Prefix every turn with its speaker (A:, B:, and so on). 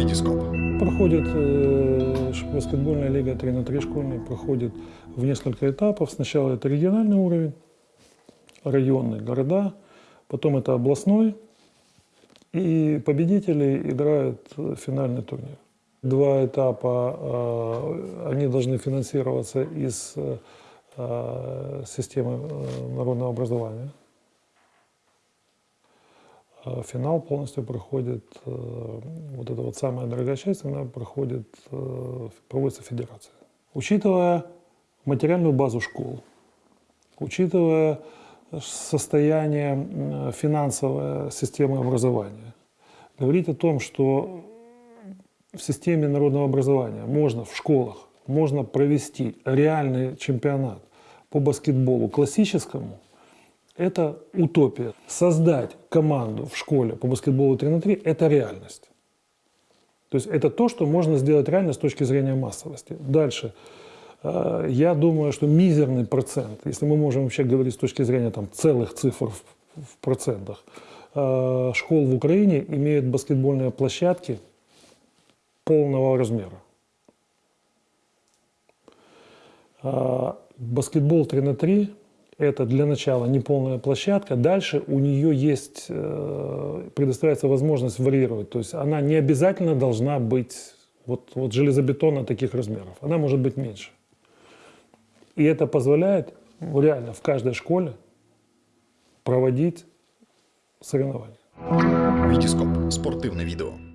A: Витископ.
B: Проходит э, баскетбольная лига 3 на 3 школьная, проходит в несколько этапов. Сначала это региональный уровень, районные города, потом это областной, и победители играют финальный турнир. Два этапа, э, они должны финансироваться из э, э, системы э, народного образования. А Финал полностью проходит, э, вот эта вот самая дорогая часть, она проходит, э, проводится федерация. Учитывая материальную базу школ, учитывая состояние финансовой системы образования, говорить о том, что в системе народного образования можно в школах можно провести реальный чемпионат по баскетболу классическому, это утопия. Создать команду в школе по баскетболу 3 на 3 – это реальность. То есть это то, что можно сделать реально с точки зрения массовости. Дальше. Э, Я думаю, что мизерный процент, если мы можем вообще говорить с точки зрения там, целых цифр в, в процентах, э, школ в Украине имеют баскетбольные площадки полного размера. А, Баскетбол 3 на 3 – это для начала неполная площадка. Дальше у нее есть, э, предоставляется возможность варьировать. То есть она не обязательно должна быть вот, вот железобетона таких размеров. Она может быть меньше. И это позволяет реально в каждой школе проводить соревнования.
A: Витископ. Спортивне відео.